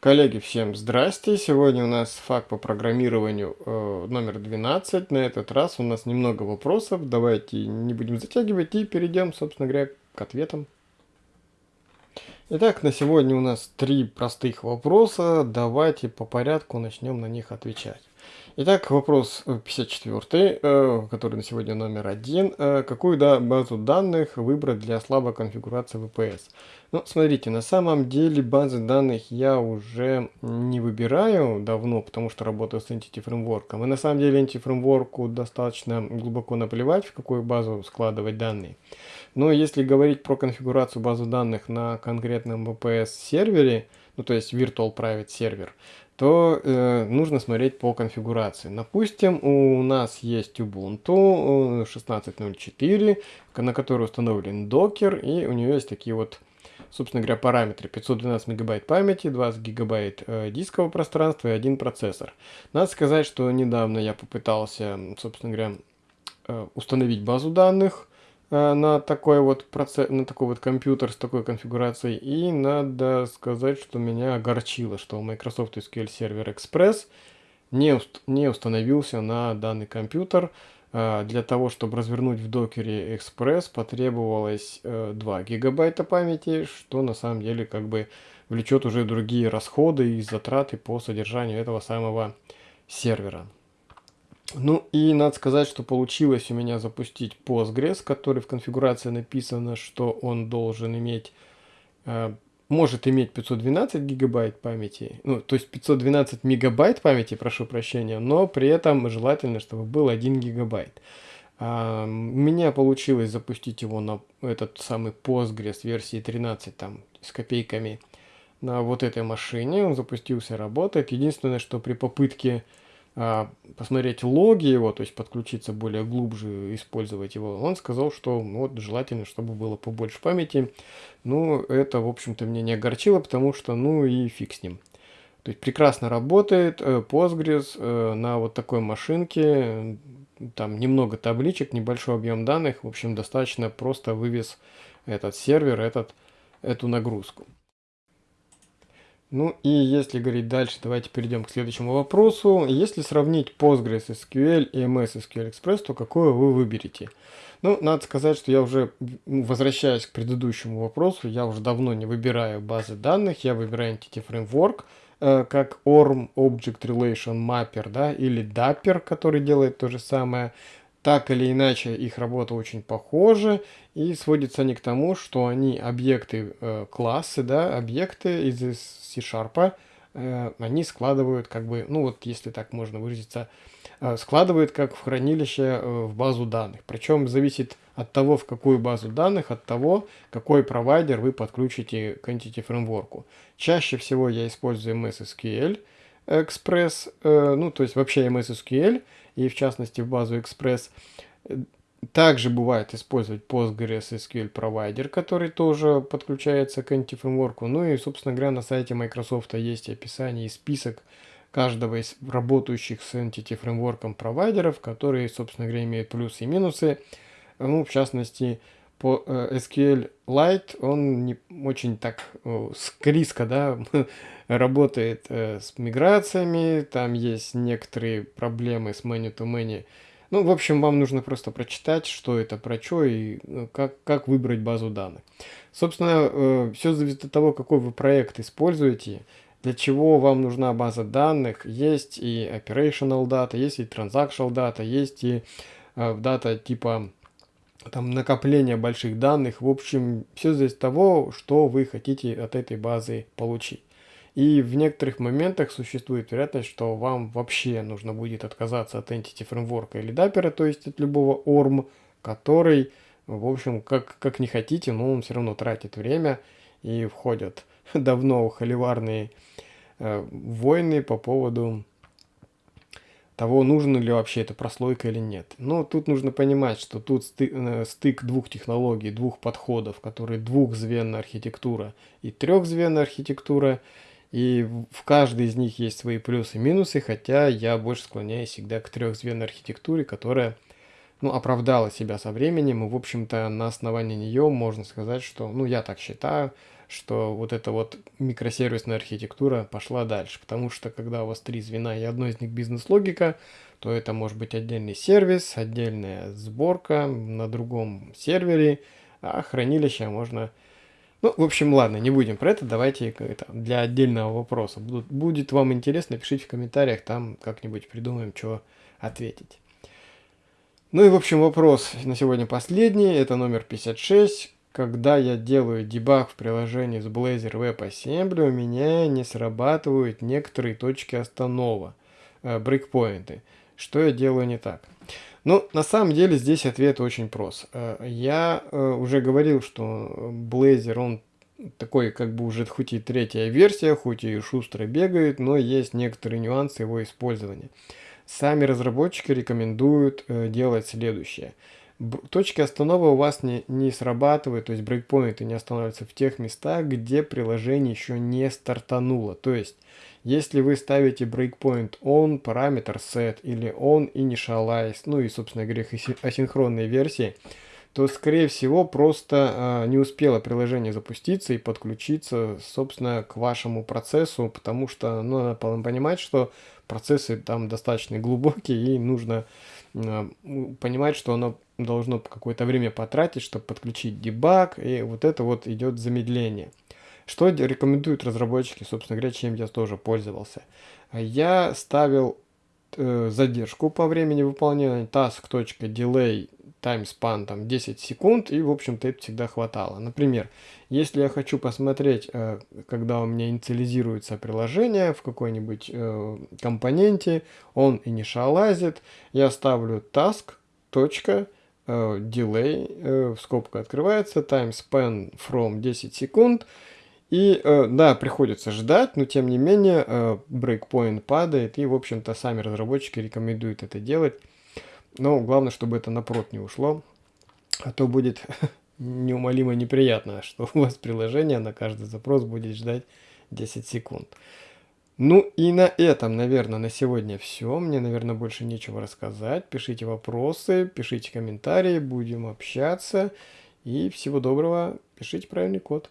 Коллеги, всем здрасте! Сегодня у нас факт по программированию э, номер 12. На этот раз у нас немного вопросов. Давайте не будем затягивать и перейдем, собственно говоря, к ответам. Итак, на сегодня у нас три простых вопроса. Давайте по порядку начнем на них отвечать. Итак, вопрос 54, э, который на сегодня номер один. Э, какую да, базу данных выбрать для слабой конфигурации VPS? Ну, смотрите, на самом деле базы данных я уже не выбираю давно, потому что работаю с Entity Framework. И на самом деле Entity Framework достаточно глубоко наплевать, в какую базу складывать данные. Но если говорить про конфигурацию базы данных на конкретном VPS сервере, ну то есть Virtual Private Server, то э, нужно смотреть по конфигурации. Допустим, у нас есть Ubuntu 16.04, э, на которой установлен Docker, и у нее есть такие вот, собственно говоря, параметры. 512 мегабайт памяти, 20 гигабайт э, дискового пространства и один процессор. Надо сказать, что недавно я попытался, собственно говоря, э, установить базу данных, на такой вот процесс, на такой вот компьютер с такой конфигурацией. И надо сказать, что меня огорчило, что Microsoft SQL Server Express не, уст не установился на данный компьютер. Э, для того, чтобы развернуть в докере Express, потребовалось 2 э, гигабайта памяти, что на самом деле как бы влечет уже другие расходы и затраты по содержанию этого самого сервера. Ну и надо сказать, что получилось у меня запустить Postgres, который в конфигурации написано, что он должен иметь, э, может иметь 512 гигабайт памяти, ну то есть 512 мегабайт памяти, прошу прощения, но при этом желательно, чтобы был 1 гигабайт. А, у меня получилось запустить его на этот самый Postgres версии 13 там с копейками на вот этой машине, он запустился, работает. Единственное, что при попытке посмотреть логи его, то есть подключиться более глубже, использовать его, он сказал, что ну, вот желательно, чтобы было побольше памяти. Ну, это, в общем-то, меня не огорчило, потому что, ну и фиг с ним. То есть прекрасно работает э, Postgres э, на вот такой машинке, там немного табличек, небольшой объем данных, в общем, достаточно просто вывез этот сервер, этот, эту нагрузку. Ну и если говорить дальше, давайте перейдем к следующему вопросу. Если сравнить Postgres SQL и MS SQL Express, то какое вы выберете? Ну, надо сказать, что я уже, возвращаясь к предыдущему вопросу, я уже давно не выбираю базы данных, я выбираю Entity Framework, э, как ORM Object Relation Mapper, да, или Dapper, который делает то же самое. Так или иначе, их работа очень похожа, и сводятся они к тому, что они объекты, э, классы, да, объекты из C-Sharp, э, они складывают, как бы, ну вот если так можно выразиться, э, складывают как в хранилище э, в базу данных. Причем зависит от того, в какую базу данных, от того, какой провайдер вы подключите к Entity Framework. Чаще всего я использую MS SQL Express, э, ну то есть вообще MS SQL, и в частности в базу Express. Также бывает использовать Postgres SQL Provider, который тоже подключается к Anti-фреймворку. Ну и, собственно говоря, на сайте Microsoft есть описание и список каждого из работающих с Entity фреймворком провайдеров, которые, собственно говоря, имеют плюсы и минусы. Ну, в частности, по э, SQL Lite, он не очень так э, скриско, да, работает э, с миграциями, там есть некоторые проблемы с many-to-many. Ну, в общем, вам нужно просто прочитать, что это про что и ну, как, как выбрать базу данных. Собственно, э, все зависит от того, какой вы проект используете, для чего вам нужна база данных. Есть и operational data, есть и transactional data, есть и э, дата типа там накопление больших данных. В общем, все зависит от того, что вы хотите от этой базы получить. И в некоторых моментах существует вероятность, что вам вообще нужно будет отказаться от Entity Framework или Dapper, то есть от любого ORM, который, в общем, как, как не хотите, но он все равно тратит время и входят давно холиварные э, войны по поводу того, нужна ли вообще эта прослойка или нет. Но тут нужно понимать, что тут э, стык двух технологий, двух подходов, которые двухзвенная архитектура и трехзвенная архитектура, и в каждой из них есть свои плюсы и минусы, хотя я больше склоняюсь всегда к трехзвенной архитектуре, которая ну, оправдала себя со временем, и, в общем-то, на основании нее можно сказать, что, ну, я так считаю, что вот эта вот микросервисная архитектура пошла дальше. Потому что когда у вас три звена и одно из них бизнес-логика, то это может быть отдельный сервис, отдельная сборка на другом сервере, а хранилище можно... Ну, в общем, ладно, не будем про это, давайте это для отдельного вопроса. Будет, будет вам интересно, пишите в комментариях, там как-нибудь придумаем, что ответить. Ну и в общем вопрос на сегодня последний, это номер 56. Когда я делаю дебаг в приложении с Blazor WebAssembly, у меня не срабатывают некоторые точки останова, э, брейкпоинты. Что я делаю не так? Ну, на самом деле здесь ответ очень прост. Э, я э, уже говорил, что Blazor, он такой как бы уже хоть и третья версия, хоть и шустро бегает, но есть некоторые нюансы его использования. Сами разработчики рекомендуют э, делать следующее. Точки останова у вас не, не срабатывают, то есть брейкпоинты не останавливаются в тех местах, где приложение еще не стартануло. То есть если вы ставите breakpoint on, параметр set или on initialize, ну и, собственно говоря, асинхронные версии, то, скорее всего, просто э, не успело приложение запуститься и подключиться, собственно, к вашему процессу, потому что, ну, надо понимать, что процессы там достаточно глубокие, и нужно э, понимать, что оно должно какое-то время потратить, чтобы подключить дебаг, и вот это вот идет замедление. Что рекомендуют разработчики, собственно говоря, чем я тоже пользовался. Я ставил э, задержку по времени выполнения task.delay timespan там 10 секунд и в общем-то это всегда хватало. Например, если я хочу посмотреть, э, когда у меня инициализируется приложение в какой-нибудь э, компоненте, он initializит, я ставлю task. Delay, скобка открывается, timespan from 10 секунд, и э, да, приходится ждать, но тем не менее э, брейкпоинт падает, и в общем-то сами разработчики рекомендуют это делать. Но главное, чтобы это на прод не ушло, а то будет неумолимо неприятно, что у вас приложение на каждый запрос будет ждать 10 секунд. Ну и на этом, наверное, на сегодня все. Мне, наверное, больше нечего рассказать. Пишите вопросы, пишите комментарии, будем общаться. И всего доброго, пишите правильный код.